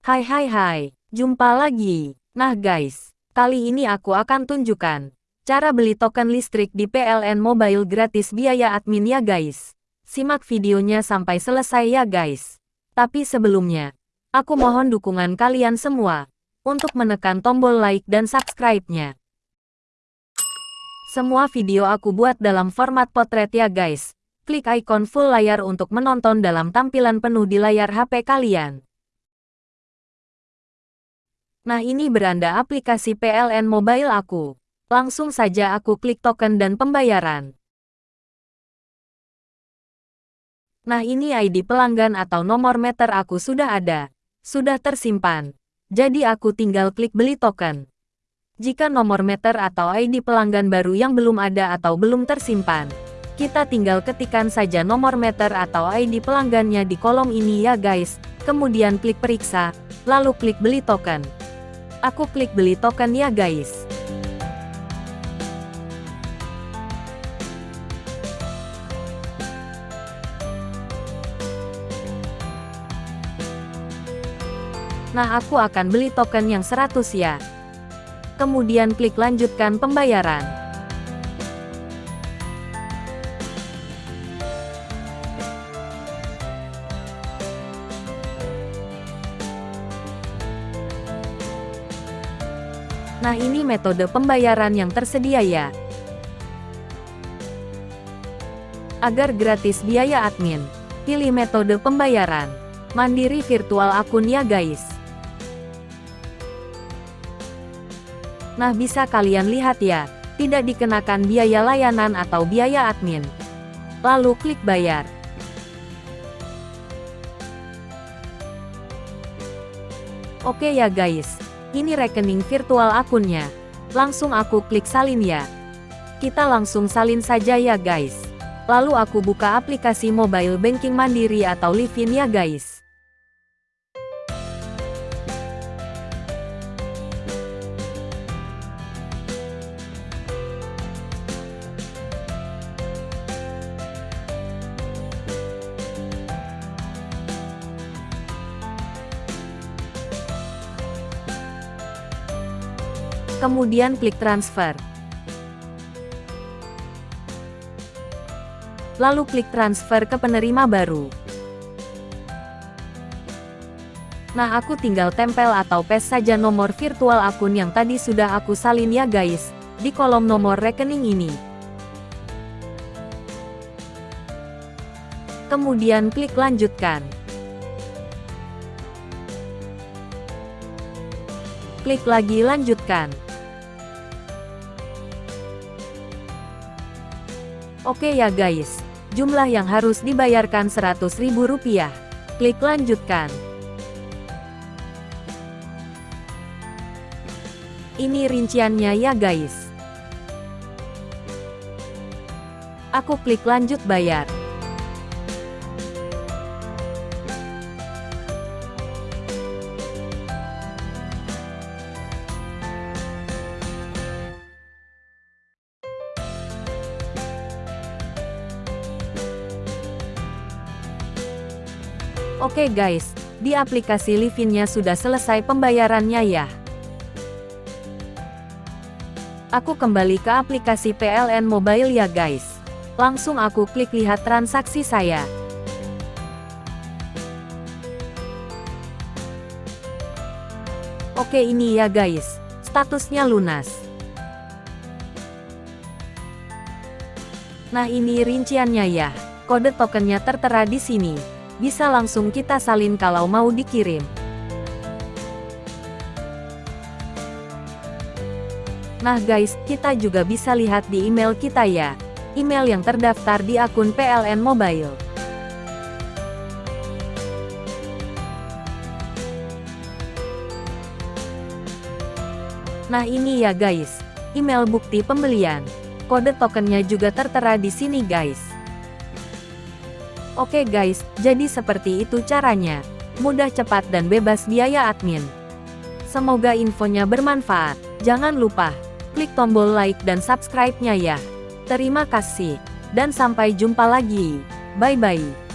Hai hai hai, jumpa lagi. Nah guys, kali ini aku akan tunjukkan cara beli token listrik di PLN Mobile gratis biaya admin ya guys. Simak videonya sampai selesai ya guys. Tapi sebelumnya, aku mohon dukungan kalian semua untuk menekan tombol like dan subscribe-nya. Semua video aku buat dalam format potret ya guys. Klik ikon full layar untuk menonton dalam tampilan penuh di layar HP kalian. Nah ini beranda aplikasi PLN Mobile aku. Langsung saja aku klik token dan pembayaran. Nah ini ID pelanggan atau nomor meter aku sudah ada. Sudah tersimpan. Jadi aku tinggal klik beli token. Jika nomor meter atau ID pelanggan baru yang belum ada atau belum tersimpan, kita tinggal ketikkan saja nomor meter atau ID pelanggannya di kolom ini ya guys, kemudian klik periksa, lalu klik beli token. Aku klik beli token ya guys. Nah aku akan beli token yang 100 ya. Kemudian klik lanjutkan pembayaran. Nah ini metode pembayaran yang tersedia ya. Agar gratis biaya admin, pilih metode pembayaran. Mandiri virtual akun ya guys. Nah bisa kalian lihat ya, tidak dikenakan biaya layanan atau biaya admin. Lalu klik bayar. Oke ya guys, ini rekening virtual akunnya. Langsung aku klik salin ya. Kita langsung salin saja ya guys. Lalu aku buka aplikasi mobile banking mandiri atau Livin ya guys. Kemudian klik transfer. Lalu klik transfer ke penerima baru. Nah aku tinggal tempel atau paste saja nomor virtual akun yang tadi sudah aku salin ya guys, di kolom nomor rekening ini. Kemudian klik lanjutkan. Klik lagi lanjutkan. Oke ya guys, jumlah yang harus dibayarkan Rp100.000. Klik lanjutkan. Ini rinciannya ya guys. Aku klik lanjut bayar. Oke guys, di aplikasi Livinnya sudah selesai pembayarannya ya. Aku kembali ke aplikasi PLN Mobile ya guys. Langsung aku klik lihat transaksi saya. Oke ini ya guys, statusnya lunas. Nah ini rinciannya ya, kode tokennya tertera di sini bisa langsung kita salin kalau mau dikirim. Nah guys, kita juga bisa lihat di email kita ya. Email yang terdaftar di akun PLN Mobile. Nah ini ya guys, email bukti pembelian. Kode tokennya juga tertera di sini guys. Oke guys, jadi seperti itu caranya. Mudah cepat dan bebas biaya admin. Semoga infonya bermanfaat. Jangan lupa, klik tombol like dan subscribe-nya ya. Terima kasih, dan sampai jumpa lagi. Bye-bye.